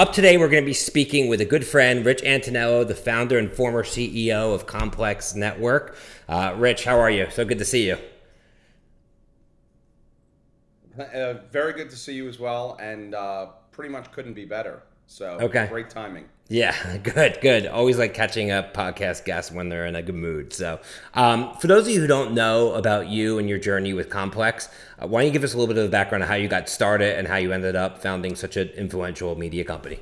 Up today, we're going to be speaking with a good friend, Rich Antonello, the founder and former CEO of Complex Network. Uh, Rich, how are you? So good to see you. Uh, very good to see you as well, and uh, pretty much couldn't be better. So okay. great timing. Yeah, good, good. Always like catching up podcast guests when they're in a good mood. So, um, for those of you who don't know about you and your journey with Complex, uh, why don't you give us a little bit of the background of how you got started and how you ended up founding such an influential media company?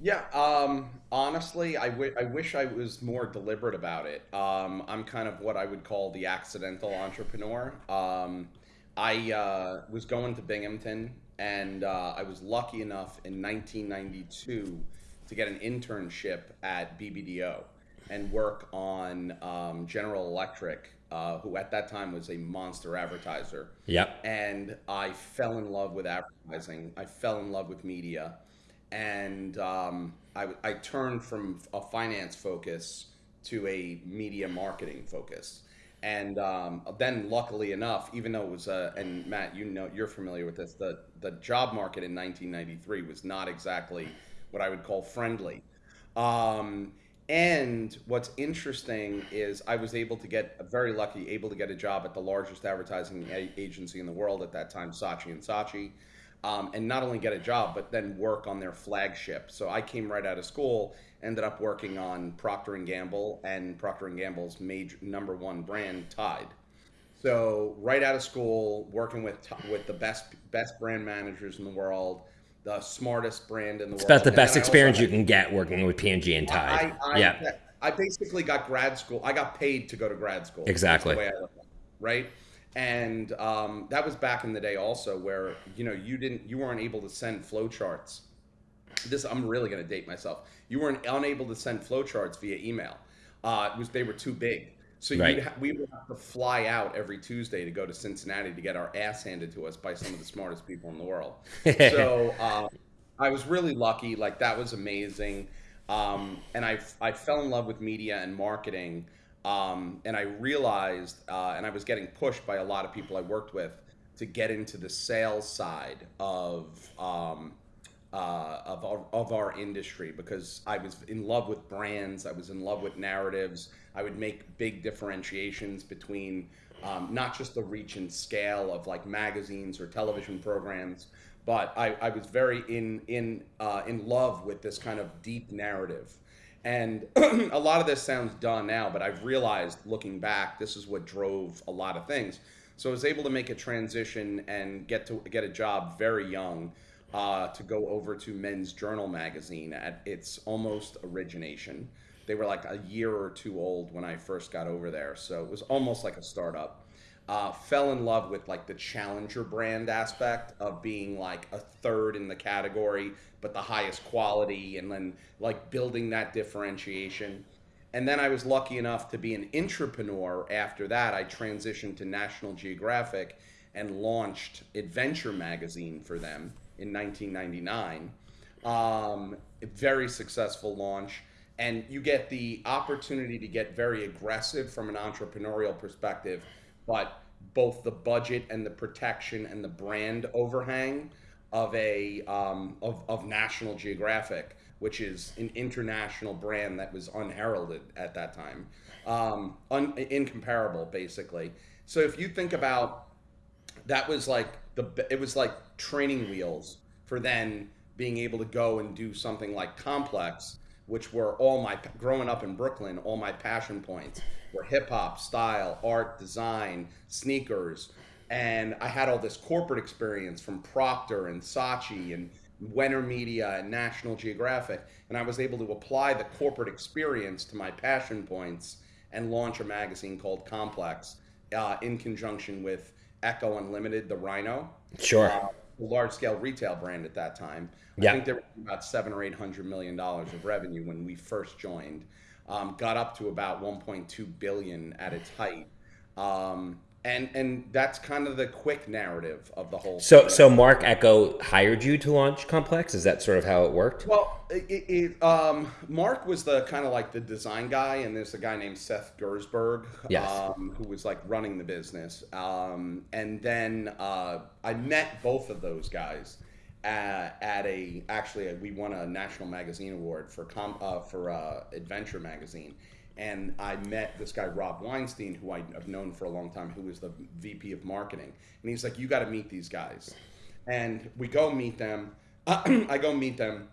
Yeah, um, honestly, I, w- I wish I was more deliberate about it. Um, I'm kind of what I would call the accidental entrepreneur. Um, I uh, was going to Binghamton and uh, I was lucky enough in 1992 to get an internship at BBDO and work on um, General Electric, uh, who at that time was a monster advertiser. Yep. And I fell in love with advertising. I fell in love with media, and um, I, I turned from a finance focus to a media marketing focus. And um, then, luckily enough, even though it was, uh, and Matt, you know, you're familiar with this, the the job market in 1993 was not exactly what I would call friendly. Um, and what's interesting is I was able to get very lucky, able to get a job at the largest advertising agency in the world at that time, Saatchi and Saatchi, um, and not only get a job but then work on their flagship. So I came right out of school ended up working on Procter and Gamble and Procter and Gamble's major number one brand Tide. So right out of school, working with with the best best brand managers in the world, the smartest brand in the it's world. It's about the best experience you can get working with P&G and Tide. I, I, yeah. I basically got grad school. I got paid to go to grad school. Exactly. right. And um, that was back in the day also where, you know, you didn't, you weren't able to send flowcharts this I'm really going to date myself. You weren't unable to send flowcharts via email. Uh, it was they were too big. So right. ha- we would have to fly out every Tuesday to go to Cincinnati to get our ass handed to us by some of the smartest people in the world. so um, I was really lucky. Like that was amazing. Um, and I, I fell in love with media and marketing. Um, and I realized, uh, and I was getting pushed by a lot of people I worked with to get into the sales side of um, uh, of, our, of our industry because I was in love with brands, I was in love with narratives. I would make big differentiations between um, not just the reach and scale of like magazines or television programs, but I, I was very in in uh, in love with this kind of deep narrative. And a lot of this sounds done now, but I've realized looking back, this is what drove a lot of things. So I was able to make a transition and get to get a job very young uh, to go over to Men's Journal magazine at its almost origination. They were like a year or two old when I first got over there, so it was almost like a startup. Uh, fell in love with like the challenger brand aspect of being like a third in the category, but the highest quality, and then like building that differentiation. And then I was lucky enough to be an entrepreneur. After that, I transitioned to National Geographic and launched Adventure Magazine for them in 1999. Um, very successful launch. And you get the opportunity to get very aggressive from an entrepreneurial perspective, but both the budget and the protection and the brand overhang of a um, of, of National Geographic, which is an international brand that was unheralded at that time, um, un- incomparable basically. So if you think about that was like the it was like training wheels for then being able to go and do something like complex which were all my growing up in brooklyn all my passion points were hip-hop style art design sneakers and i had all this corporate experience from procter and saatchi and Wenner Media and National Geographic, and I was able to apply the corporate experience to my passion points and launch a magazine called Complex uh, in conjunction with Ecko Unlimited, the Rhino. Sure. Uh, large scale retail brand at that time. Yeah. I think there were about seven or eight hundred million dollars of revenue when we first joined. Um, got up to about 1.2 billion at its height. Um, and and that's kind of the quick narrative of the whole. So so Marc Ecko hired you to launch Complex. Is that sort of how it worked? Well, it, it, um, Marc was the kind of like the design guy, and there's a guy named Seth Gerszberg, yes. um, who was like running the business. Um, and then uh, I met both of those guys, at, at a actually we won a national magazine award for com, uh, for uh, Adventure magazine, and I met this guy Rob Weinstein, who I've known for a long time, who was the VP of marketing, and he's like, "You got to meet these guys," and we go meet them. I go meet them,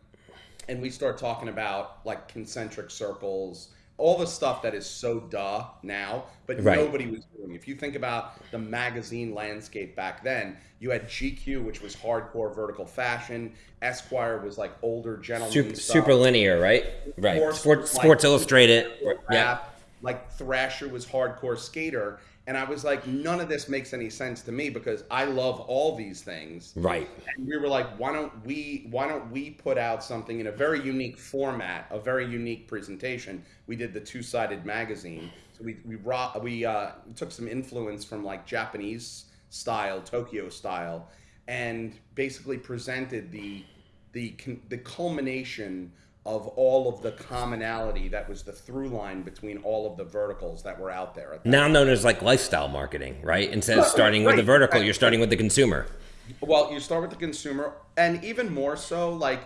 and we start talking about like concentric circles all the stuff that is so duh now, but right. nobody was doing. If you think about the magazine landscape back then, you had GQ, which was hardcore vertical fashion. Esquire was like older gentlemen. Super, super linear, right? Right. Sports, Sports, like, Sports Illustrated. Rap, yeah. Like Thrasher was hardcore skater. And I was like, none of this makes any sense to me because I love all these things. Right. And we were like, why don't we why don't we put out something in a very unique format, a very unique presentation? We did the two-sided magazine. So we we we uh, took some influence from like Japanese style, Tokyo style, and basically presented the the the culmination of all of the commonality that was the through line between all of the verticals that were out there. Now known as like lifestyle marketing, right? Instead of starting right. with the vertical, you're starting with the consumer. Well, you start with the consumer, and even more so, like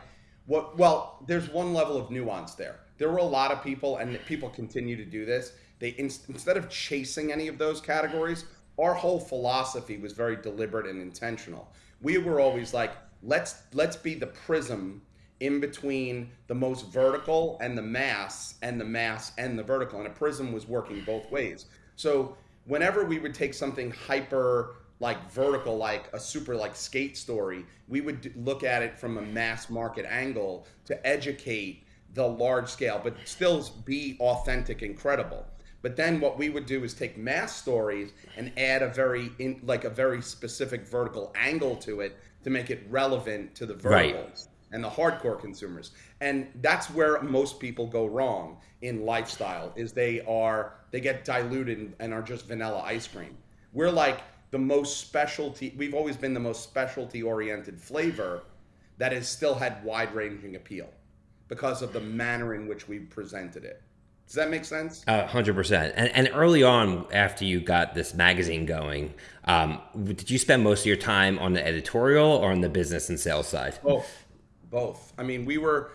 what? Well, there's one level of nuance there. There were a lot of people, and people continue to do this. They instead of chasing any of those categories, our whole philosophy was very deliberate and intentional. We were always like, let's let's be the prism in between the most vertical and the mass and the mass and the vertical and a prism was working both ways. So whenever we would take something hyper like vertical like a super like skate story we would look at it from a mass market angle to educate the large scale but still be authentic and credible. But then what we would do is take mass stories and add a very in, like a very specific vertical angle to it to make it relevant to the verticals. right and the hardcore consumers. And that's where most people go wrong in lifestyle is they are they get diluted and are just vanilla ice cream. We're like the most specialty we've always been the most specialty oriented flavor that has still had wide ranging appeal because of the manner in which we presented it. Does that make sense? hundred uh, percent. And and early on, after you got this magazine going, um, did you spend most of your time on the editorial or on the business and sales side? Both both. I mean, we were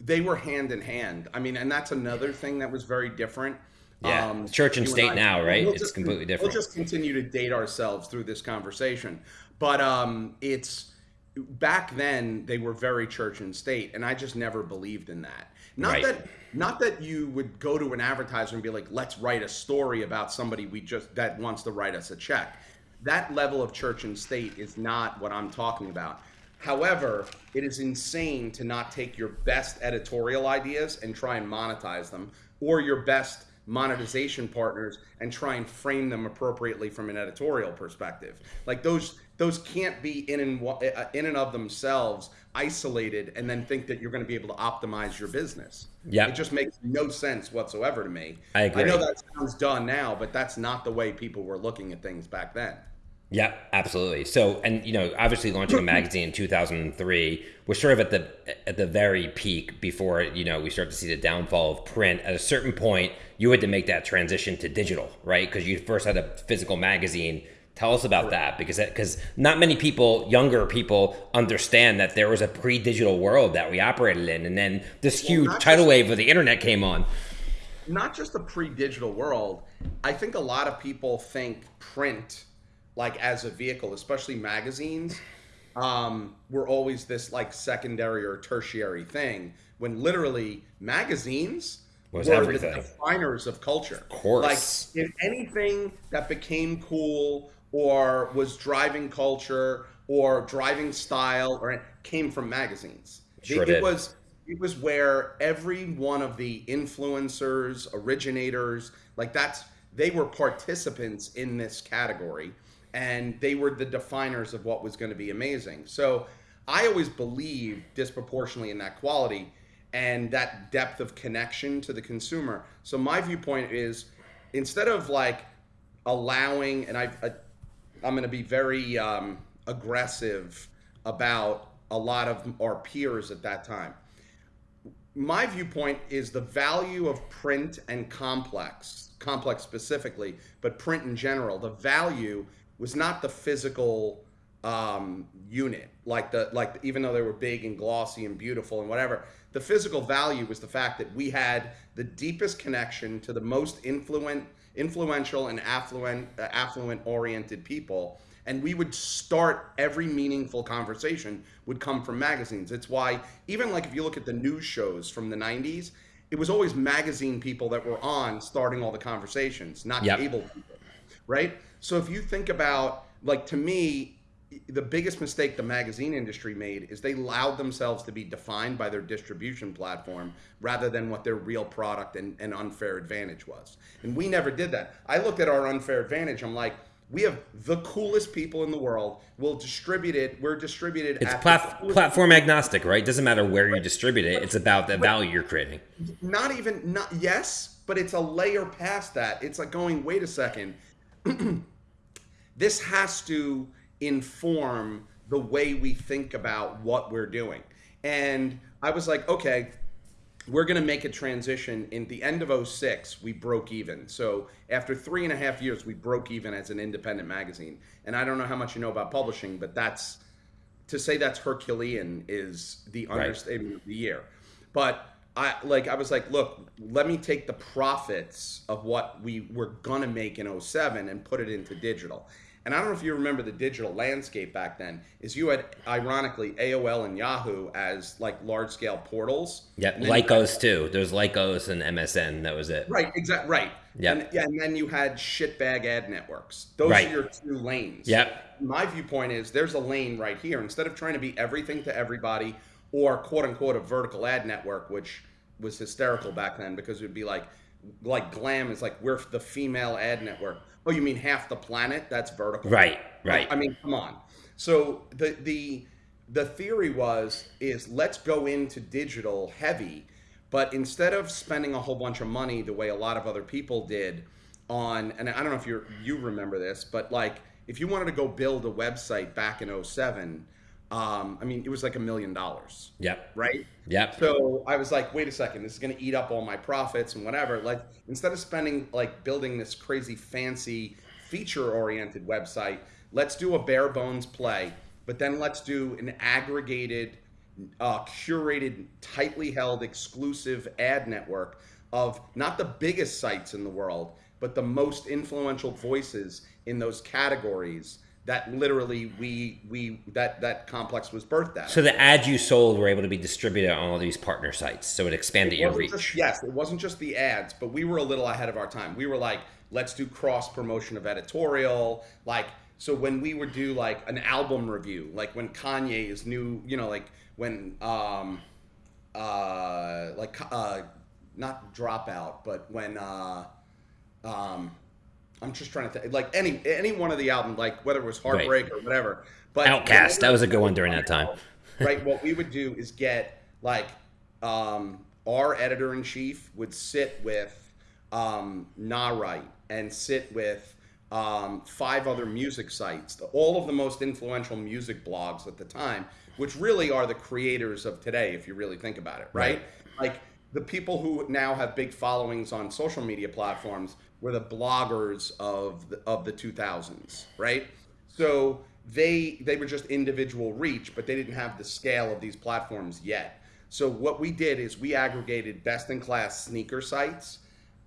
they were hand in hand. I mean, and that's another thing that was very different. Yeah, um, church and state and I, now, right? We'll it's just, completely different. We'll just continue to date ourselves through this conversation, but um, it's back then they were very church and state, and I just never believed in that. Not right. that not that you would go to an advertiser and be like, "Let's write a story about somebody we just that wants to write us a check." That level of church and state is not what I'm talking about. However, it is insane to not take your best editorial ideas and try and monetize them, or your best monetization partners and try and frame them appropriately from an editorial perspective. Like those those can't be in and uh, in and of themselves isolated and then think that you're going to be able to optimize your business. Yeah, it just makes no sense whatsoever to me. I agree. I know that sounds done now, but that's not the way people were looking at things back then. Yeah, absolutely. So, and you know, obviously launching a magazine in 2003 was sort of at the at the very peak before you know we start to see the downfall of print. At a certain point, you had to make that transition to digital, right? Because you first had a physical magazine. Tell us about that because because not many people, younger people, understand that there was a pre-digital world that we operated in, and then this huge tidal wave of the internet came on. Not just the pre-digital world. I think a lot of people think print like as a vehicle, especially magazines, um, were always this like secondary or tertiary thing. When literally magazines was were everything. the definers of culture. Of course, like if anything that became cool or was driving culture or driving style or came from magazines. Sure it, it was it was where every one of the influencers, originators, like that's they were participants in this category and they were the definers of what was going to be amazing. So I always believe disproportionately in that quality and that depth of connection to the consumer. So my viewpoint is instead of like allowing, and I, I I'm going to be very um, aggressive about a lot of our peers at that time. My viewpoint is the value of print and complex, complex specifically, but print in general. The value was not the physical um, unit. Like the like even though they were big and glossy and beautiful and whatever, the physical value was the fact that we had the deepest connection to the most influent, influential and affluent, uh, affluent oriented people. And we would start every meaningful conversation would come from magazines. It's why even like if you look at the news shows from the 90s, it was always magazine people that were on starting all the conversations, not Yep. cable people, right? So if you think about like to me, the biggest mistake the magazine industry made is they allowed themselves to be defined by their distribution platform rather than what their real product and, and unfair advantage was. And we never did that. I looked at our unfair advantage. I'm like, we have the coolest people in the world. We'll distribute it. We're distributed. It's plat- platform agnostic, right? Doesn't matter where you distribute it. It's about the value you're creating. not even not yes, but it's a layer past that. It's like going, wait a second. this has to inform the way we think about what we're doing. And I was like, okay, we're going to make a transition. In the end of 06, we broke even. So after three and a half years, we broke even as an independent magazine. And I don't know how much you know about publishing, but that's to say that's Herculean is the Right. understatement of the year. But I like I was like, look, let me take the profits of what we were gonna make in 07 and put it into digital. And I don't know if you remember the digital landscape back then, is you had ironically AOL and Yahoo as like large scale portals. Then- Lycos too. There's Lycos and MSN. That was it. Right, exactly. Right. Yep. And, yeah, and then you had shitbag ad networks. Those Right. are your two lanes. Yep. My viewpoint is there's a lane right here. Instead of trying to be everything to everybody or quote unquote a vertical ad network, which was hysterical back then because it would be like like glam is like we're the female ad network. Oh, you mean half the planet? That's vertical. Right. Right. I mean, come on. So the the the theory was is let's go into digital heavy, but instead of spending a whole bunch of money the way a lot of other people did on and I don't know if you you remember this, but like if you wanted to go build a website back in 07, um, I mean it was like a million dollars, Yep. right? Yep. So I was like, wait a second, this is going to eat up all my profits and whatever. Like, instead of spending, like, building this crazy fancy feature oriented website, let's do a bare bones play, but then let's do an aggregated, uh, curated, tightly held, exclusive ad network of not the biggest sites in the world, but the most influential voices in those categories that literally we we that that complex was birthed at. So the ads you sold were able to be distributed on all these partner sites, so it expanded your reach. just- yes, it wasn't just the ads, but we were a little ahead of our time. We were like, let's do cross promotion of editorial. Like, so when we would do like an album review, like when Kanye's new, you know, like when, um, uh, like, uh, not Dropout, but when, uh, um, I'm just trying to think, like any any one of the album, like whether it was Right. Heartbreak or whatever. But OutKast, that was a good one during that time. right? What we would do is get like um, our editor in chief would sit with um, Nah Right and sit with um, five other music sites, the- all of the most influential music blogs at the time, which really are the creators of today, if you really think about it, right? Like the people who now have big followings on social media platforms were the bloggers of the, of the 2000s, right? So they they were just individual reach, but they didn't have the scale of these platforms yet. So what we did is we aggregated best in class sneaker sites,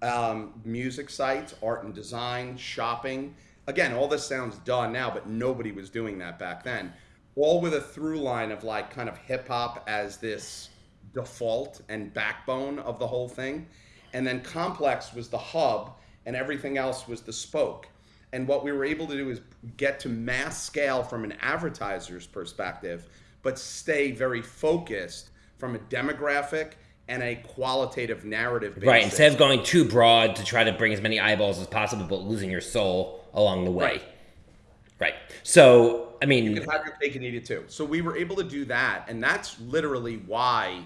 um, music sites, art and design, shopping. Again, all this sounds done now, but nobody was doing that back then. All with a through line of like kind of hip hop as this default and backbone of the whole thing. And then Complex was the hub, and everything else was the spoke. And what we were able to do is get to mass scale from an advertiser's perspective, but stay very focused from a demographic and a qualitative narrative basis. Right. Instead of going too broad to try to bring as many eyeballs as possible, but losing your soul along the way. Right. Right. So, I mean, you can have your cake and eat it too. So we were able to do that, and that's literally why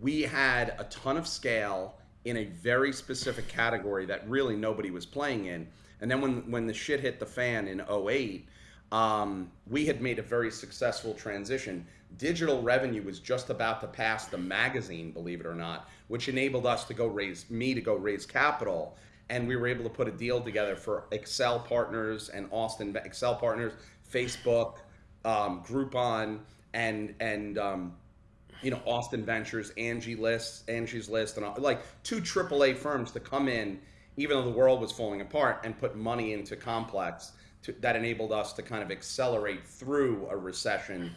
we had a ton of scale in a very specific category that really nobody was playing in. And then when when the shit hit the fan in 08, um, we had made a very successful transition. Digital revenue was just about to pass the magazine, believe it or not, which enabled us to go raise me to go raise capital. And we were able to put a deal together for Accel partners and Austin Accel partners, Facebook, um, Groupon, and and um, you know Austin Ventures, Angie List, Angie's List, and all, like two AAA firms to come in, even though the world was falling apart, and put money into Complex to, that enabled us to kind of accelerate through a recession.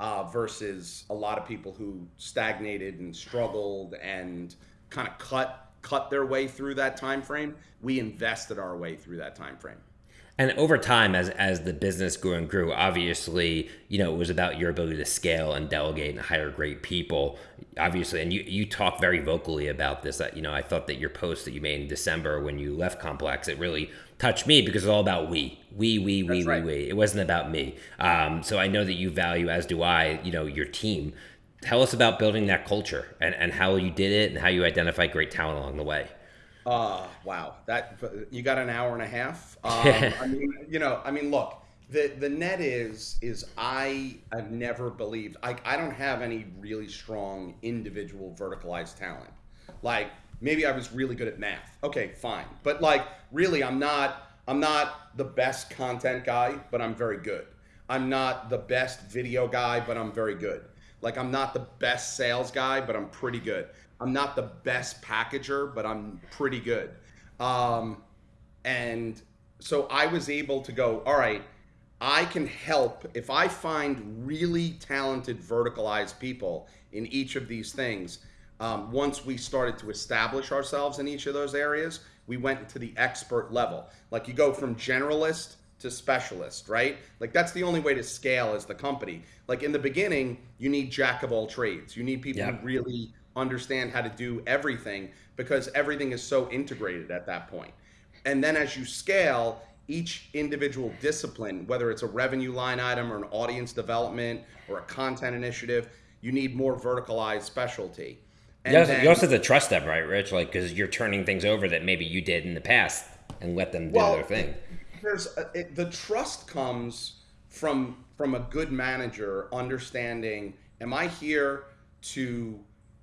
Uh, versus a lot of people who stagnated and struggled and kind of cut cut their way through that time frame. We invested our way through that time frame. And over time, as as the business grew and grew, obviously, you know, it was about your ability to scale and delegate and hire great people. Obviously, and you you talk very vocally about this. That you know, I thought that your post that you made in December when you left Complex, it really touched me because it's all about we, we, we, we, right. we, we. It wasn't about me. Um, so I know that you value, as do I, you know, your team. Tell us about building that culture and, and how you did it and how you identified great talent along the way. Uh, wow, that you got an hour and a half. Um, I mean, you know, I mean, look, the the net is is I have never believed I I don't have any really strong individual verticalized talent. Like maybe I was really good at math. Okay, fine, but like really, I'm not I'm not the best content guy, but I'm very good. I'm not the best video guy, but I'm very good. Like I'm not the best sales guy, but I'm pretty good. I'm not the best packager, but I'm pretty good. Um, and so I was able to go, all right, I can help if I find really talented verticalized people in each of these things. Um, once we started to establish ourselves in each of those areas, we went to the expert level. Like you go from generalist to specialist, right? Like that's the only way to scale as the company. Like in the beginning, you need jack of all trades. You need people yep. who really understand how to do everything because everything is so integrated at that point. And then as you scale, each individual discipline, whether it's a revenue line item or an audience development or a content initiative, you need more verticalized specialty. And you also, then, you also have to trust them, right, Rich? Like, because you're turning things over that maybe you did in the past and let them do well, their thing. There's a, it, the trust comes from from a good manager understanding: Am I here to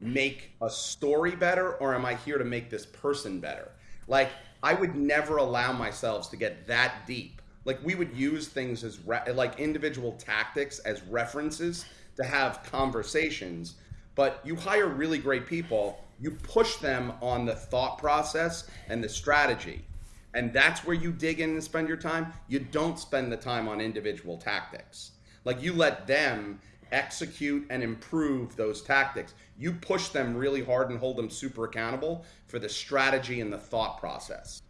make a story better or am I here to make this person better? Like, I would never allow myself to get that deep. Like, we would use things as like individual tactics as references to have conversations, but you hire really great people, you push them on the thought process and the strategy. And that's where you dig in and spend your time. You don't spend the time on individual tactics. Like, you let them execute and improve those tactics. You push them really hard and hold them super accountable for the strategy and the thought process.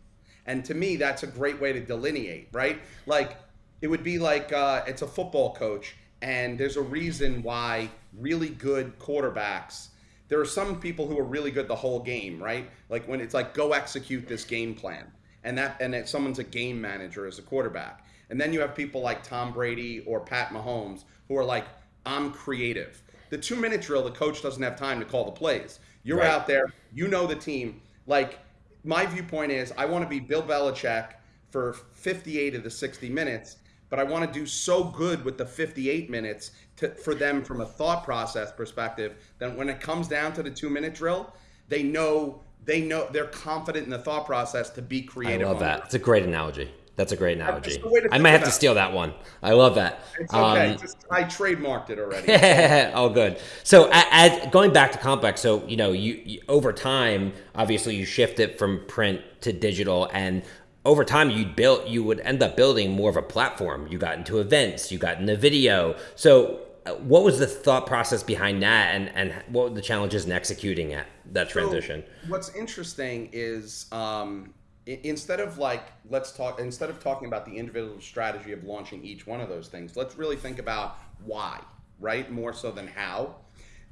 And to me, that's a great way to delineate, right? Like, it would be like uh, it's a football coach, and there's a reason why really good quarterbacks. There are some people who are really good the whole game, right? Like when it's like go execute this game plan, and that and that someone's a game manager as a quarterback, and then you have people like Tom Brady or Pat Mahomes who are like I'm creative. The two minute drill, the coach doesn't have time to call the plays. You're right. out there, you know the team. Like, my viewpoint is I want to be Bill Belichick for 58 of the 60 minutes, but I want to do so good with the 58 minutes to, for them from a thought process perspective that when it comes down to the two minute drill, they know they know they're confident in the thought process to be creative. I love that. It's a great analogy. That's a great analogy. I might have to steal that one. I love that. It's okay. Um, Just, I trademarked it already. oh, good. So, as, going back to Complex, so you know, you, you over time, obviously, you shift it from print to digital, and over time, you built, you would end up building more of a platform. You got into events, you got into video. So, uh, what was the thought process behind that, and and what were the challenges in executing at that transition? So what's interesting is. Um, instead of like let's talk instead of talking about the individual strategy of launching each one of those things let's really think about why right? More so than how.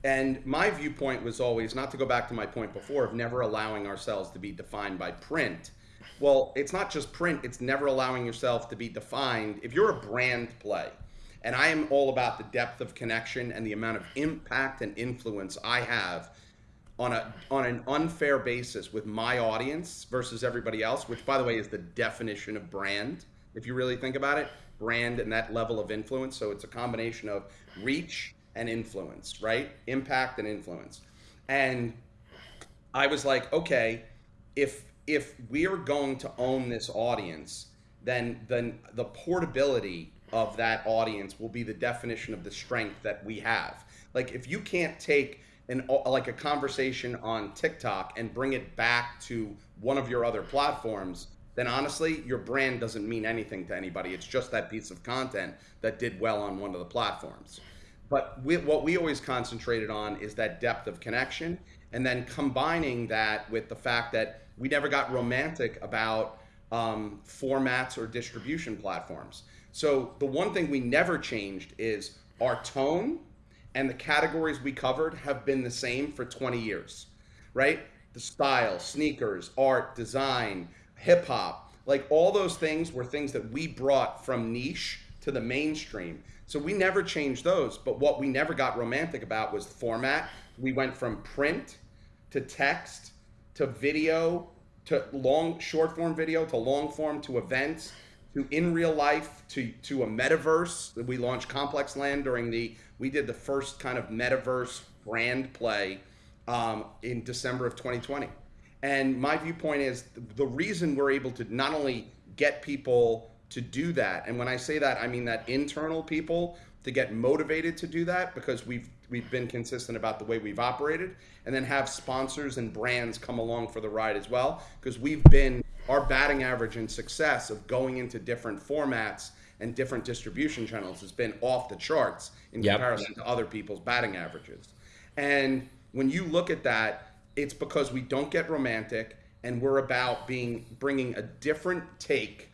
And my viewpoint was always not to go back to my point before of never allowing ourselves to be defined by print. Well it's not just print it's never allowing yourself to be defined. If you're a brand play and i am all about the depth of connection and the amount of impact and influence i have on a on an unfair basis with my audience versus everybody else, which by the way is the definition of brand. If you really think about it, brand and that level of influence. So it's a combination of reach and influence, right? Impact and influence. And I was like, okay, if if we are going to own this audience, then then the portability of that audience will be the definition of the strength that we have. Like if you can't take an like a conversation on TikTok and bring it back to one of your other platforms, then honestly, your brand doesn't mean anything to anybody. It's just that piece of content that did well on one of the platforms. But we, what we always concentrated on is that depth of connection, and then combining that with the fact that we never got romantic about um, formats or distribution platforms. So the one thing we never changed is our tone and the categories we covered have been the same for 20 years, right? The style, sneakers, art, design, hip hop, like all those things were things that we brought from niche to the mainstream. So we never changed those. But what we never got romantic about was format. We went from print to text to video to long short form video to long form to events to in real life to to a metaverse. We launched Complex Land during the we did the first kind of metaverse brand play um, in December of 2020. And my viewpoint is the reason we're able to not only get people to do that, and when I say that, I mean that internal people to get motivated to do that because we've we've been consistent about the way we've operated, and then have sponsors and brands come along for the ride as well because we've been our batting average and success of going into different formats and different distribution channels has been off the charts in yep. comparison to other people's batting averages. And when you look at that, it's because we don't get romantic and we're about being bringing a different take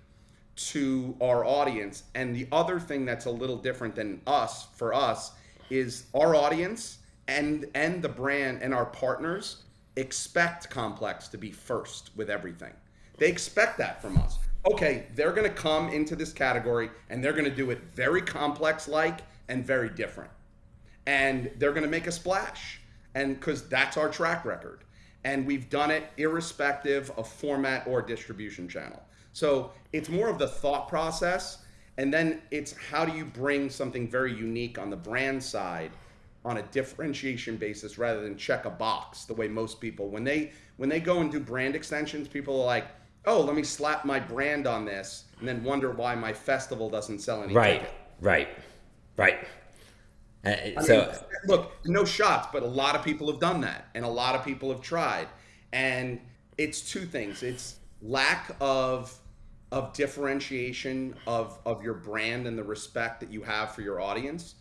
to our audience. And the other thing that's a little different than us for us is our audience and and the brand and our partners expect complex to be first with everything. They expect that from us. Okay, they're going to come into this category and they're going to do it very complex like and very different. And they're going to make a splash. And cuz that's our track record. And we've done it irrespective of format or distribution channel. So, it's more of the thought process and then it's how do you bring something very unique on the brand side on a differentiation basis rather than check a box the way most people when they when they go and do brand extensions people are like oh let me slap my brand on this and then wonder why my festival doesn't sell any right ticket. right right. Uh, so mean, look no shots but a lot of people have done that and a lot of people have tried. And it's two things. It's lack of of differentiation of of your brand and the respect that you have for your audience.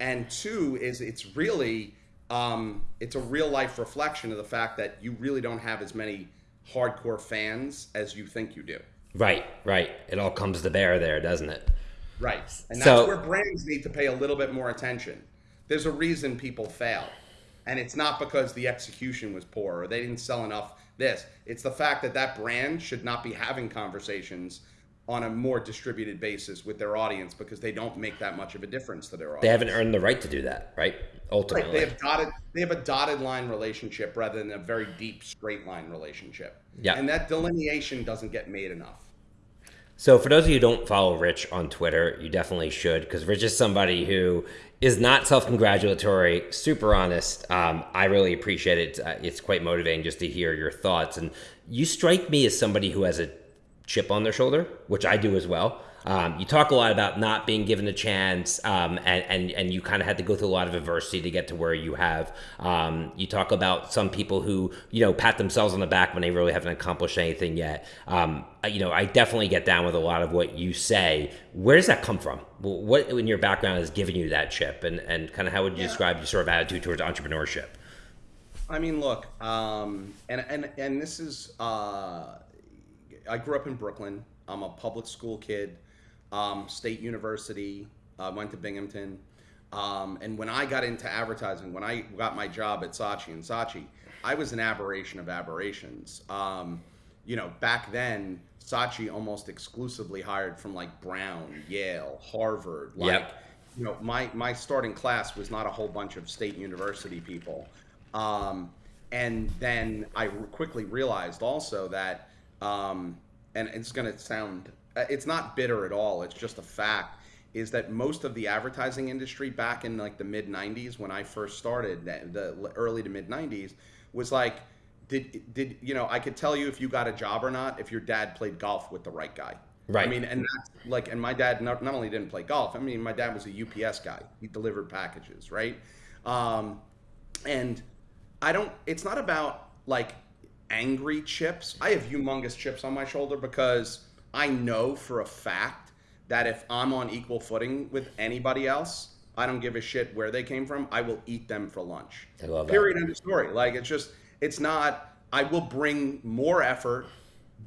And two is it's really um, it's a real life reflection of the fact that you really don't have as many hardcore fans as you think you do. Right right. It all comes to bear there doesn't it? Right. And that's so, where brands need to pay a little bit more attention. There's a reason people fail. And it's not because the execution was poor or they didn't sell enough this. It's the fact that that brand should not be having conversations on a more distributed basis with their audience because they don't make that much of a difference to their audience. They haven't earned the right to do that, right? Ultimately, right. they have dotted they have a dotted line relationship rather than a very deep straight line relationship. Yeah, and that delineation doesn't get made enough. So, for those of you who don't follow Rich on Twitter, you definitely should because Rich is somebody who is not self congratulatory, super honest. Um, I really appreciate it. Uh, it's quite motivating just to hear your thoughts. And you strike me as somebody who has a chip on their shoulder, which I do as well. Um, you talk a lot about not being given a chance, um, and, and and you kind of had to go through a lot of adversity to get to where you have. Um, you talk about some people who you know pat themselves on the back when they really haven't accomplished anything yet. Um, you know, I definitely get down with a lot of what you say. Where does that come from? What in your background has given you that chip, and and kind of how would you yeah. describe your sort of attitude towards entrepreneurship? I mean, look, um, and and and this is. Uh, I grew up in Brooklyn. I'm a public school kid um, State University, uh, went to Binghamton. Um, and when I got into advertising, when I got my job at Saatchi and Saatchi, I was an aberration of aberrations. Um, you know, back then, Saatchi almost exclusively hired from like Brown, Yale, Harvard. Like, yep. you know, my my starting class was not a whole bunch of state university people. Um, and then I quickly realized also that, um, and it's going to sound uh, it's not bitter at all. It's just a fact. Is that most of the advertising industry back in like the mid '90s when I first started, the early to mid '90s, was like, did did you know? I could tell you if you got a job or not if your dad played golf with the right guy. Right. I mean, and that's like, and my dad not, not only didn't play golf. I mean, my dad was a UPS guy. He delivered packages, right? Um, and I don't. It's not about like angry chips. I have humongous chips on my shoulder because I know for a fact that if I'm on equal footing with anybody else, I don't give a shit where they came from. I will eat them for lunch. I love that. Period. End of story. Like it's just. It's not. I will bring more effort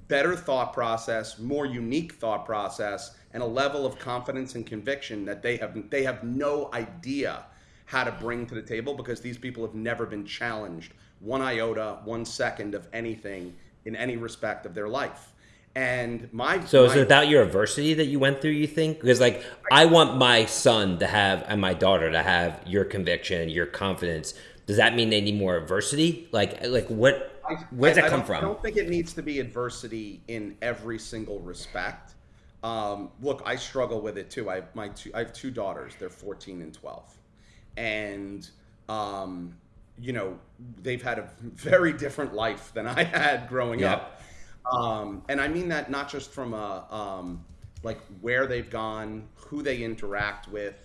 better thought process, more unique thought process, and a level of confidence and conviction that they have they have no idea how to bring to the table because these people have never been challenged one iota, one second of anything in any respect of their life. And my So my, is it about your adversity that you went through, you think? Because like I want my son to have and my daughter to have your conviction, your confidence. Does that mean they need more adversity? Like like what where does I- that come don't- from? I don't think it needs to be adversity in every single respect. Um, look, I struggle with it too. I have my two, I have two daughters. They're 14 and 12, and um, you know they've had a very different life than I had growing Yep. up. Um, and I mean that not just from a um, like where they've gone, who they interact with,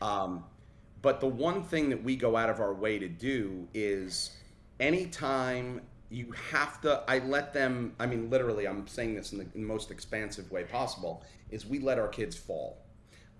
um, but the one thing that we go out of our way to do is anytime you have to, I let them, I mean, literally, I'm saying this in the, in the most expansive way possible, is we let our kids fall.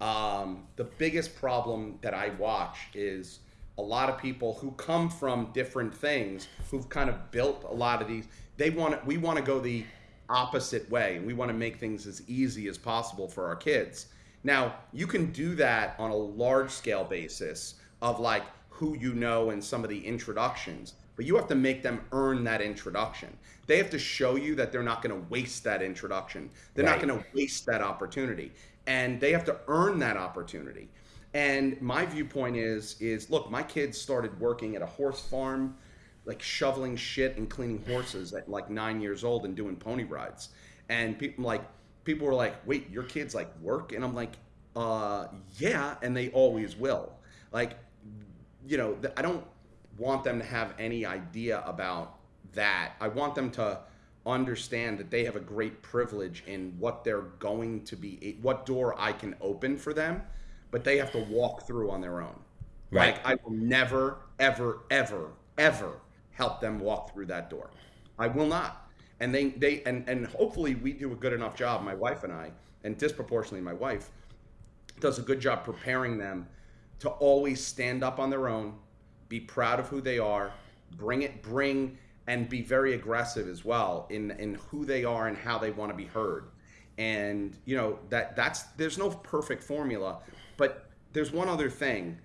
Um, the biggest problem that I watch is a lot of people who come from different things, who've kind of built a lot of these. They want to, we want to go the opposite way, and we want to make things as easy as possible for our kids. Now, you can do that on a large scale basis of like who you know and some of the introductions, but you have to make them earn that introduction. They have to show you that they're not going to waste that introduction. They're Right. not going to waste that opportunity, and they have to earn that opportunity. And my viewpoint is is look, my kids started working at a horse farm, like shoveling shit and cleaning horses at like nine years old and doing pony rides. And people like people were like, "Wait, your kids like work?" And I'm like, "Uh, yeah," and they always will. Like, you know, I don't want them to have any idea about that. I want them to understand that they have a great privilege in what they're going to be, what door I can open for them, but they have to walk through on their own. Right. Like, I will never, ever, ever, ever help them walk through that door. I will not. And they, they, and, and hopefully we do a good enough job, my wife and I, and disproportionately my wife, does a good job preparing them to always stand up on their own, be proud of who they are, bring it, bring and be very aggressive as well in in who they are and how they want to be heard. And you know that that's there's no perfect formula, but there's one other thing,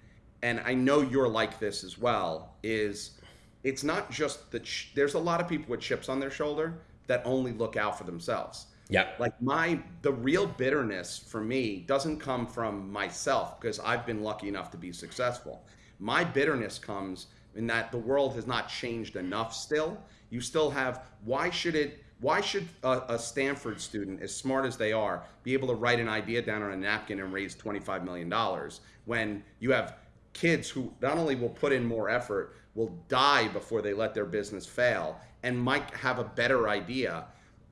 and I know you're like this as well. Is it's not just that ch- there's a lot of people with chips on their shoulder that only look out for themselves Yeah. like my the real bitterness for me doesn't come from myself because I've been lucky enough to be successful. My bitterness comes in that the world has not changed enough still. You still have why should it why should a, a Stanford student as smart as they are be able to write an idea down on a napkin and raise 25 million dollars when you have kids who not only will put in more effort will die before they let their business fail and might have a better idea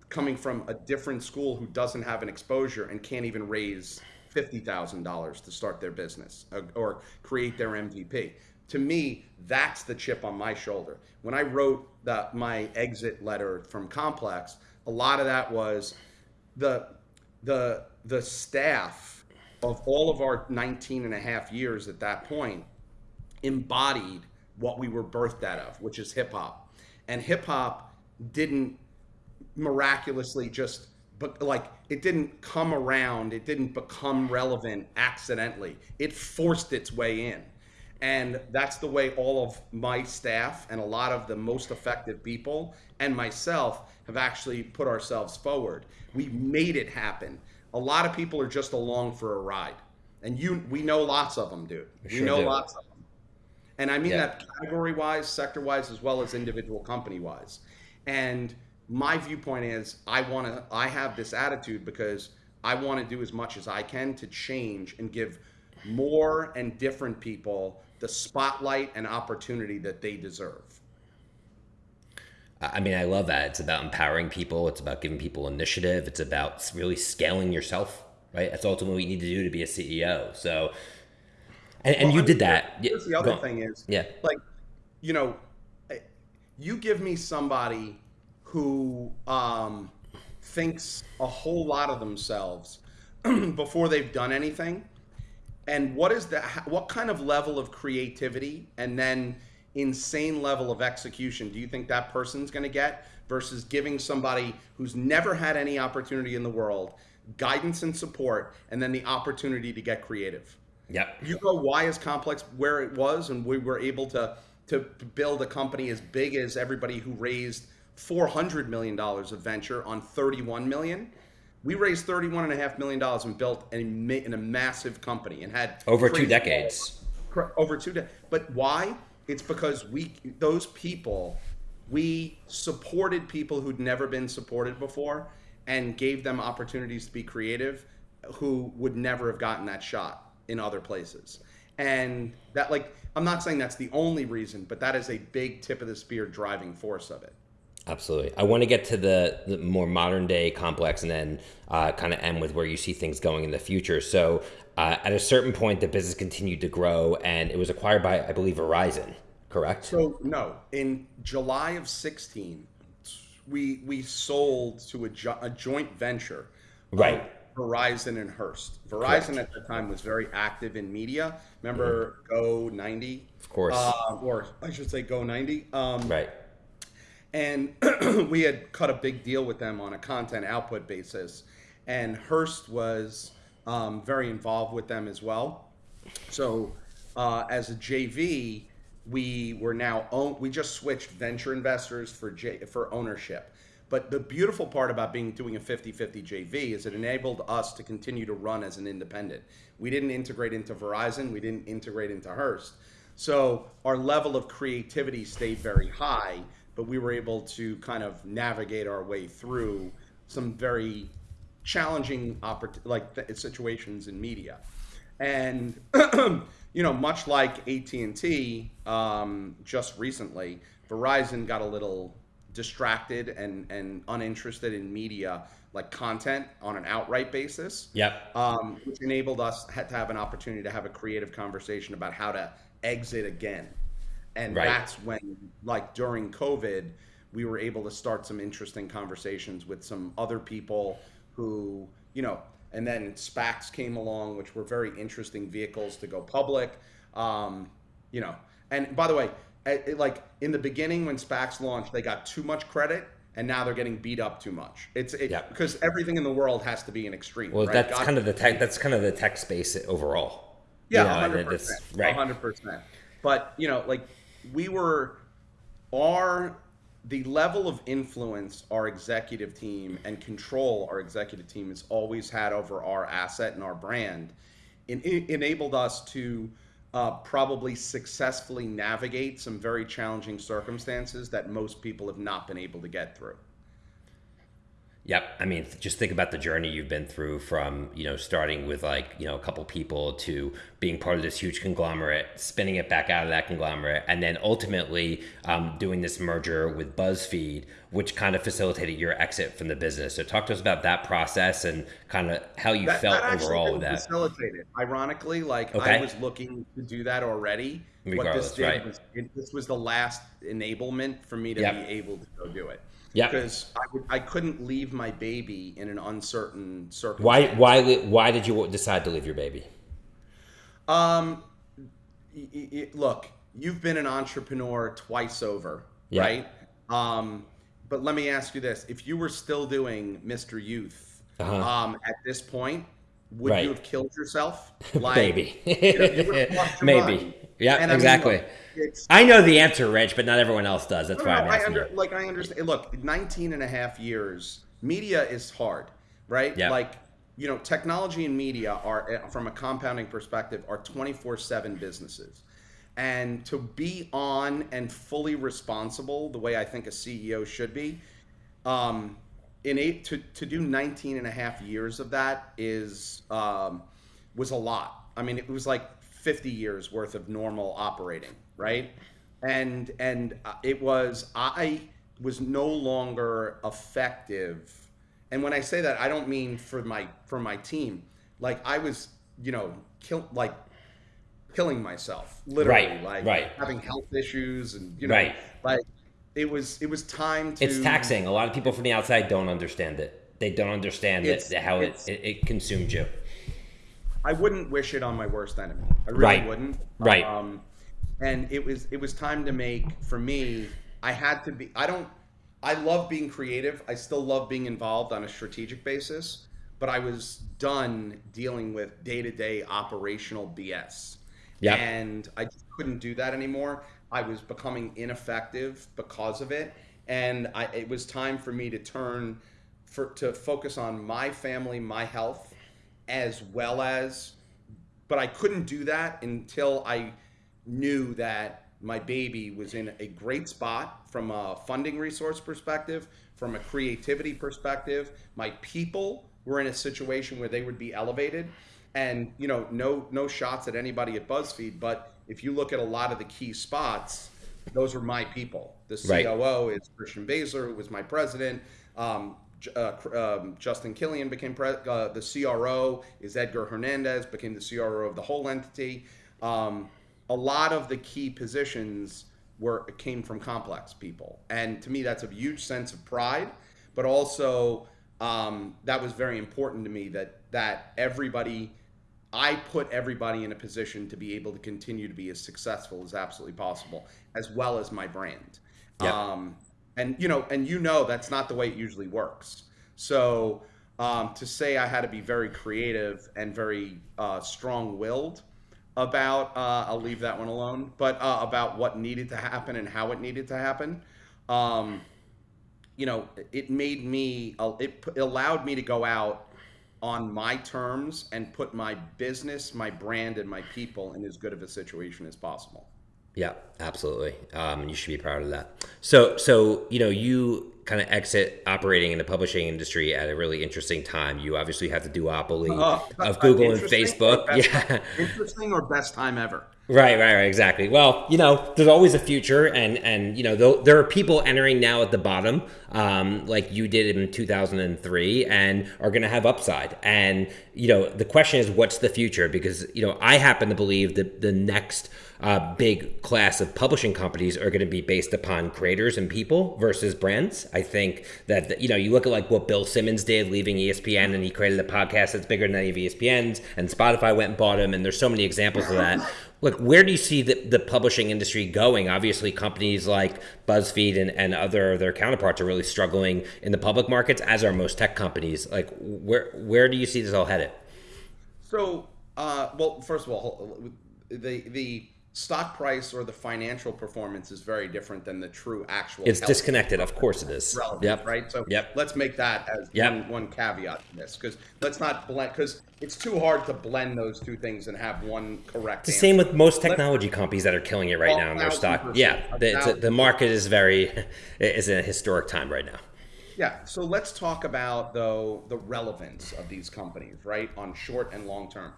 coming from a different school who doesn't have an exposure and can't even raise $50,000 to start their business uh, or create their MVP. To me, that's the chip on my shoulder. When I wrote the, my exit letter from Complex, a lot of that was the the the staff of all of our 19 and a half years at that point embodied what we were birthed out of, which is hip hop. And hip hop didn't miraculously just but like it didn't come around it didn't become relevant accidentally it forced its way in and that's the way all of my staff and a lot of the most effective people and myself have actually put ourselves forward We've made it happen a lot of people are just along for a ride and you we know lots of them dude we Sure know do. lots of them and I mean Yeah. that category wise, sector wise, as well as individual company wise. And my viewpoint is I want to, I have this attitude because I want to do as much as I can to change and give more and different people the spotlight and opportunity that they deserve. I mean, I love that. It's about empowering people. It's about giving people initiative. It's about really scaling yourself, right? That's ultimately what you need to do to be a CEO. So, and, and Well, you I did that. Here's the other thing is, Yeah. like, you know, you give me somebody who um, thinks a whole lot of themselves before they've done anything, and what is that? What kind of level of creativity and then insane level of execution do you think that person's going to get versus giving somebody who's never had any opportunity in the world guidance and support and then the opportunity to get creative? Yep. you go why is complex where it was and we were able to to build a company as big as everybody who raised 400 million dollars of venture on 31 million we raised 31 and a half million dollars and built a, in a massive company and had Over two decades. Over two decades but why? It's because we those people we supported people who'd never been supported before and gave them opportunities to be creative who would never have gotten that shot in other places. And that like i'm not saying that's the only reason but that is a big tip of the spear driving force of it Absolutely. I want to get to the, the more modern day complex and then uh, kind of end with where you see things going in the future. So, uh, at a certain point, the business continued to grow and it was acquired by, I believe, Verizon, correct? So no, in July of sixteen, we we sold to a, jo- a joint venture, Right. Verizon and Hearst. Verizon Correct. at the time was very active in media. Remember Go ninety, of course. uh, or I should say Go ninety. Um, right. And we had cut a big deal with them on a content output basis. And hearst was um, very involved with them as well. So uh, as a jv we were now own we just switched venture investors for J, for ownership. But the beautiful part about being doing a 50-50 jv is it enabled us to continue to run as an independent. We didn't integrate into verizon. We didn't integrate into hearst. So our level of creativity stayed very high, but we were able to kind of navigate our way through some very challenging oppor- like situations in media. And you know, much like AT&T um, just recently, Verizon got a little distracted and and uninterested in media like content on an outright basis Yep. um, which enabled us had to have an opportunity to have a creative conversation about how to exit again. And Right. that's when, like during COVID, we were able to start some interesting conversations with some other people who, you know, and then SPACs came along, which were very interesting vehicles to go public. Um, you know, and by the way, it, like in the beginning when SPACs launched, they got too much credit. And now they're getting beat up too much. It's it, Yeah. because everything in the world has to be an extreme. Well, right? that's God- kind of the tech. That's kind of the tech space overall. yeah, hundred percent, Right. hundred percent. But you know, like we were, our the level of influence our executive team and control our executive team has always had over our asset and our brand, enabled us to uh, probably successfully navigate some very challenging circumstances that most people have not been able to get through. Yep. I mean, just think about the journey you've been through from, you know, starting with like, you know, a couple people to being part of this huge conglomerate, spinning it back out of that conglomerate, and then ultimately um, doing this merger with BuzzFeed, which kind of facilitated your exit from the business. So talk to us about that process and kind of how you that, felt that overall with that. facilitate it. Ironically, like Okay. I was looking to do that already. what Regardless, this did right. was it, this was the last enablement for me to Yep. be able to go do it. Yep. Because I, would, I couldn't leave my baby in an uncertain circumstance. Why, why, why did you decide to leave your baby? Um, y- y- y- look, you've been an entrepreneur twice over, Yeah. right? Um, but let me ask you this: If you were still doing Mr. Youth Uh-huh. um, at this point, would Right. you have killed yourself? Maybe. you know, you Maybe. Yeah, And I mean, exactly. look, I know the answer, Rich, but not everyone else does. That's no, why no, I'm I asking under, you. like I understand. Look, 19 and a half years, media is hard, right? Yeah. Like, you know, technology and media are, eh, from a compounding perspective, are 24/7 businesses, and to be on and fully responsible the way I think a CEO should be, um, in eight to to do 19 and a half years of that is um, was a lot. I mean, it was like 50 years worth of normal operating, right? And and uh, it was I was no longer effective. And when I say that, I don't mean for my for my team. Like I was, you know, kill like killing myself, literally, Right, like right. having health issues, and you know, Right. like it was it was time to. It's taxing. A lot of people from the outside don't understand it. They don't understand that how it, it, it consumed you. I wouldn't wish it on my worst enemy. I really Right. wouldn't. Right. Um, and it was it was time to make for me. I had to be. I don't. I love being creative. I still love being involved on a strategic basis. But I was done dealing with day to day operational BS. Yep. And I just couldn't do that anymore. I was becoming ineffective because of it, and I, it was time for me to turn for to focus on my family, my health, as well as. But I couldn't do that until I knew that my baby was in a great spot from a funding resource perspective, from a creativity perspective. My people were in a situation where they would be elevated. And you know, no no shots at anybody at BuzzFeed, but if you look at a lot of the key spots, those were my people. The Right. COO is Christian Baesler, who was my president. Um, uh, um, Justin Killion became pre- uh, the CRO. Is Edgar Hernandez became the CRO of the whole entity. Um, a lot of the key positions were came from complex people, and to me, that's a huge sense of pride. But also, um, that was very important to me that that everybody, I put everybody in a position to be able to continue to be as successful as absolutely possible, as well as my brand. Yeah. And you know, and you know, that's not the way it usually works. So um, to say I had to be very creative and very uh, strong-willed about, uh, I'll leave that one alone. But uh, about what needed to happen and how it needed to happen, um, you know, it made me, uh, it allowed me to go out on my terms and put my business, my brand, and my people in as good of a situation as possible. Yeah, absolutely. Um, you should be proud of that. So, so you know, you kind of exit operating in the publishing industry at a really interesting time. You obviously have the duopoly Uh, of Google and Facebook. best- Yeah, Interesting or best time ever? right, right, right, exactly. Well, you know, there's always a future, and and you know, there are people entering now at the bottom, um, like you did in 2003, and are going to have upside. And you know, the question is, what's the future? Because you know, I happen to believe that the next uh, big class of publishing companies are going to be based upon creators and people versus brands. I think that you know you look at like what Bill Simmons did, leaving ESPN, and he created a podcast that's bigger than any of ESPN's, and Spotify went and bought him, and there's so many examples of that. Look, where do you see the, the publishing industry going? Obviously, companies like BuzzFeed and, and other their counterparts are really struggling in the public markets, as are most tech companies. Like, where where do you see this all headed? So, uh, well, first of all, the the stock price or the financial performance is very different than the true actual. It's disconnected. Of course, it is. relevant, Yep. right? So Yep. let's make that as Yep. one, one caveat to this, because let's not blend, because it's too hard to blend those two things and have one correct. It's The answer. same with most technology companies that are killing it right now in their stock. percent. Yeah, the, a- the market is very is in a historic time right now. Yeah. So let's talk about though the relevance of these companies, right, on short and long term.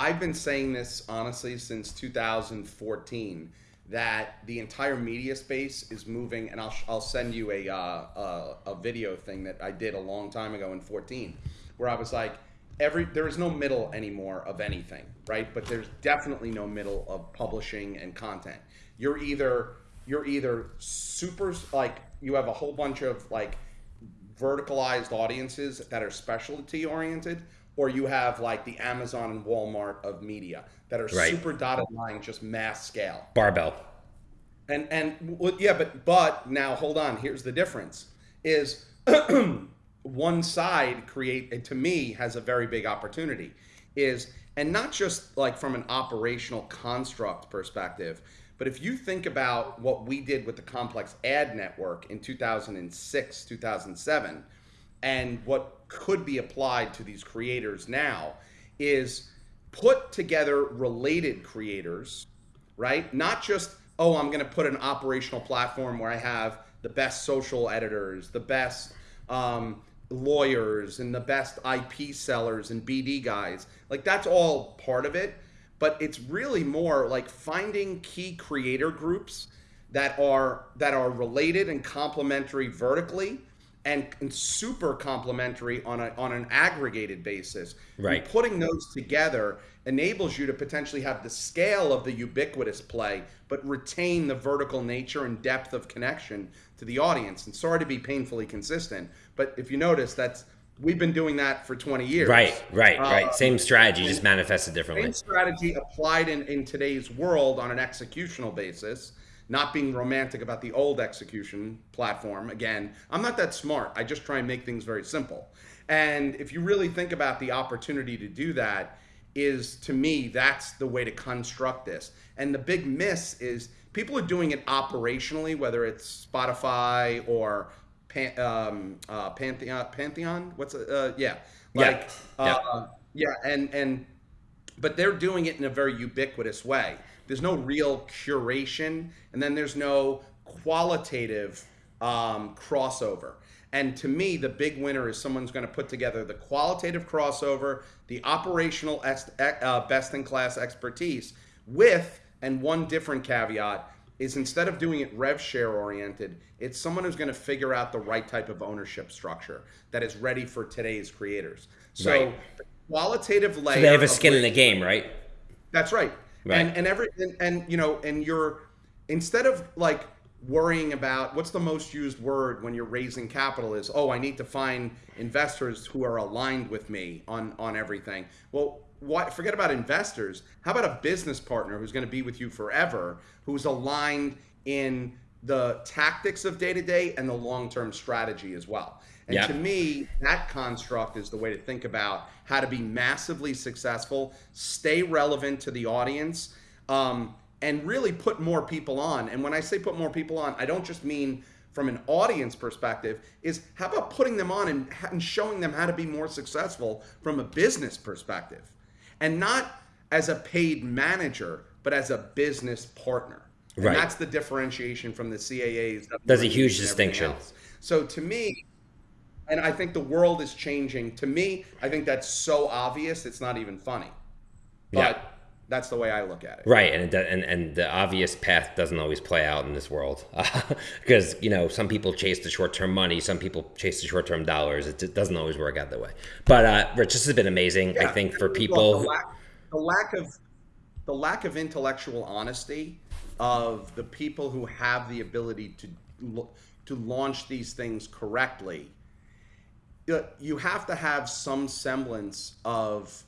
I've been saying this honestly since 2014 that the entire media space is moving, and I'll I'll send you a uh, a, a video thing that I did a long time ago in 14, where I was like. Every, there is no middle anymore of anything, right? But there's definitely no middle of publishing and content. You're either you're either super like you have a whole bunch of like verticalized audiences that are specialty oriented, or you have like the Amazon and Walmart of media that are Right. super dotted line, just mass scale. Barbell. And and well, yeah, but but now hold on. Here's the difference: is one side create to me has a very big opportunity is and not just like from an operational construct perspective but if you think about what we did with the complex ad network in 2006 2007 and what could be applied to these creators now is put together related creators right? Not just, oh, I'm going to put an operational platform where I have the best social editors, the best um, lawyers, and the best IP sellers and BD guys. Like, that's all part of it. But it's really more like finding key creator groups that are that are related and complementary vertically and, and super complementary on a on an aggregated basis. Right. And putting those together enables you to potentially have the scale of the ubiquitous play, but retain the vertical nature and depth of connection to the audience. And sorry to be painfully consistent, but if you notice, that's we've been doing that for 20 years. Right, right, Uh, right. Same strategy, just manifested differently. Same strategy applied in, in today's world on an executional basis, not being romantic about the old execution platform. Again, I'm not that smart. I just try and make things very simple. And if you really think about the opportunity to do that, is to me, that's the way to construct this. And the big miss is people are doing it operationally, whether it's Spotify or Pan, um, uh, Pantheon. Pantheon, what's it? Uh, yeah, Yeah. like Yeah. Uh, yeah, and and but they're doing it in a very ubiquitous way. There's no real curation, and then there's no qualitative um, crossover. And to me, the big winner is someone's going to put together the qualitative crossover, the operational ex- uh, best in class expertise with, and one different caveat is instead of doing it rev share oriented, it's someone who's going to figure out the right type of ownership structure that is ready for today's creators. So, Right. the qualitative layer. So they have a skin in the game, right? that's right. Right. And and every and, and you know and you're instead of like worrying about what's the most used word when you're raising capital is oh I need to find investors who are aligned with me on on everything. Well, why forget about investors. How about a business partner who's going to be with you forever, who's aligned in the tactics of day to day and the long term strategy as well. And Yeah. to me, that construct is the way to think about how to be massively successful, stay relevant to the audience, um, and really put more people on. And when I say put more people on, I don't just mean from an audience perspective. Is how about putting them on and, and showing them how to be more successful from a business perspective, and not as a paid manager, but as a business partner. And Right. that's the differentiation from the CAAs. That's a huge distinction. else. So to me, and I think the world is changing. To me, I think that's so obvious it's not even funny. But Yeah. that's the way I look at it. Right, and, it, and and the obvious path doesn't always play out in this world because you know some people chase the short term money, some people chase the short term dollars. It, it doesn't always work out that way. But uh, Rich, this has been amazing. I think for Look, people, the, lack, the lack of the lack of intellectual honesty of the people who have the ability to to launch these things correctly you- have to have some semblance of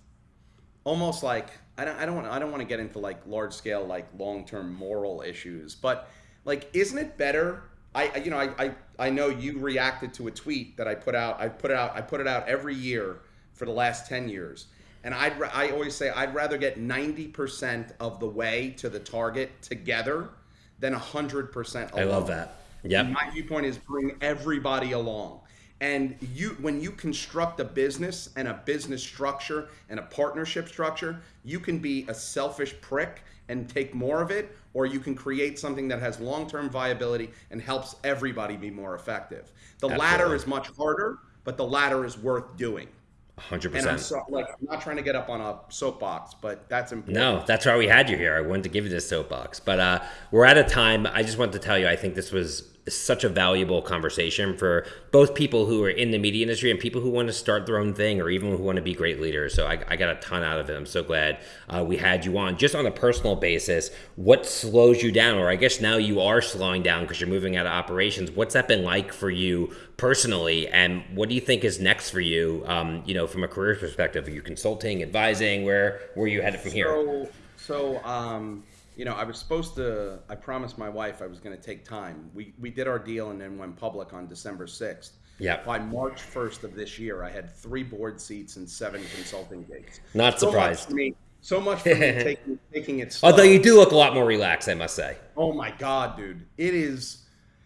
almost like I don't I don't want I don't want to get into like large scale like long term moral issues, but like isn't it better? I I- you know I, I I know you reacted to a tweet that I put out. I put it out I put it out every year for the last ten years, and I'd I always say I'd rather get ninety percent of the way to the target together than hundred percent. I love that. Yeah, My viewpoint is bring everybody along. And you when you construct a business and a business structure and a partnership structure, you can be a selfish prick and take more of it, or you can create something that has long-term viability and helps everybody be more effective. The latter is much harder, but the latter is worth doing. hundred And I'm so, like I'm not trying to get up on a soapbox, but that's important. No, that's why we had you here. I wanted to give you this soapbox, but uh, we're out of time. I just wanted to tell you, I think this was such a valuable conversation for both people who are in the media industry and people who want to start their own thing or even who want to be great leaders. So I, I got a ton out of it. I'm so glad uh, we had you on. Just on a personal basis, what slows you down, or I guess now you are slowing down because you're moving out of operations. What's that been like for you personally, and what do you think is next for you? Um, you know, from a career perspective, are you consulting, advising? Where where are you headed from here? So, so um, you know, I was supposed to. I promised my wife I was going to take time. We we did our deal and then went public on December sixth. Yeah. By March first of this year, I had three board seats and seven consulting gigs. Not So much surprised. for me. So much for me taking taking it. Slow. Although you do look a lot more relaxed, I must say. Oh my God, dude. It is.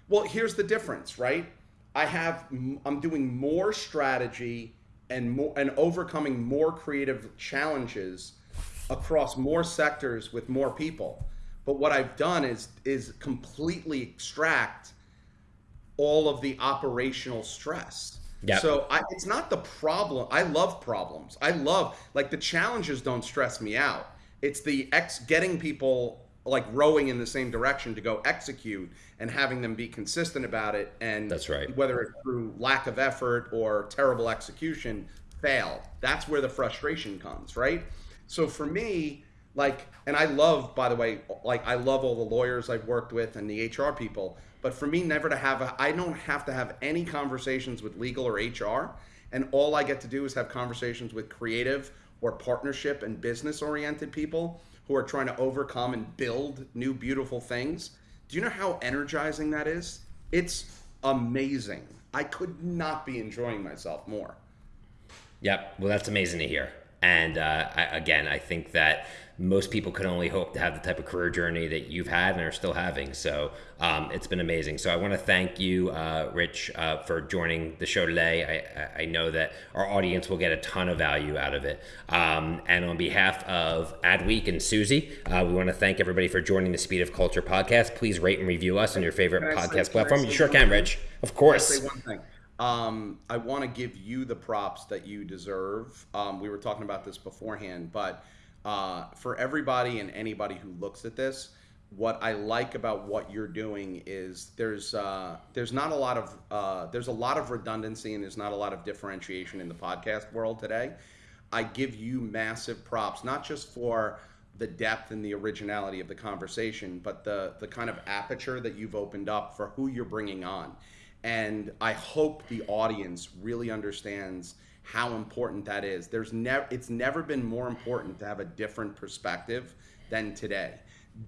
Well, here's the difference, right? I have, I'm doing more strategy and more, and overcoming more creative challenges across more sectors with more people. But what I've done is, is completely extract all of the operational stress. Yep. So I, it's not the problem. I love problems. I love like the challenges don't stress me out. It's the ex getting people like rowing in the same direction to go execute and having them be consistent about it and That's right. whether it's through lack of effort or terrible execution fail that's where the frustration comes right so for me like and i love by the way like i love all the lawyers i've worked with and the hr people but for me never to have i don't have to have any conversations with legal or hr and all i get to do is have conversations with creative or partnership and business oriented people who are trying to overcome and build new beautiful things do you know how energizing that is it's amazing i could not be enjoying myself more Yep. Well, that's amazing to hear. And uh, I, again, I think that most people can only hope to have the type of career journey that you've had and are still having. So um, it's been amazing. So I want to thank you, uh, Rich, uh, for joining the show today. I, I know that our audience will get a ton of value out of it. Um, and on behalf of Adweek and Suzy, uh, we want to thank everybody for joining the Speed of Culture podcast. Please rate and review us on your favorite Can I say- podcast platform. You sure can. Rich. Of course. Um, I want to give you the props that you deserve. Um, we were talking about this beforehand, but uh, for everybody and anybody who looks at this, what I like about what you're doing is there's uh, there's not a lot of uh, there's a lot of redundancy and there's not a lot of differentiation in the podcast world today. I give you massive props, not just for the depth and the originality of the conversation, but the the kind of aperture that you've opened up for who you're bringing on. And I hope the audience really understands how important that is. There's never it's never been more important to have a different perspective than today.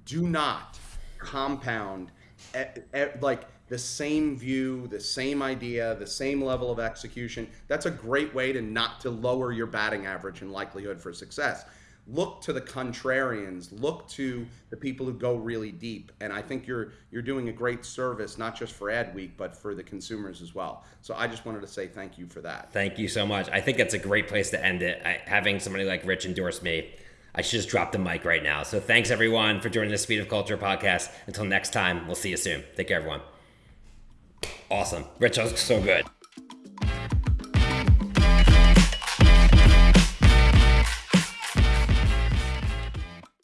Do not compound e- e- like the same view, the same idea, the same level of execution. That's a great way to not to lower your batting average and likelihood for success. Look to the contrarians, look to the people who go really deep, and I think you're you're doing a great service not just for Adweek but for the consumers as well. So I just wanted to say thank you for that. Thank you so much. I think that's a great place to end it. I, having somebody like Rich endorse me, I should just drop the mic right now. So thanks everyone for joining the Speed of Culture podcast. Until next time, we'll see you soon. Take care, everyone. Awesome. Rich, that was so good.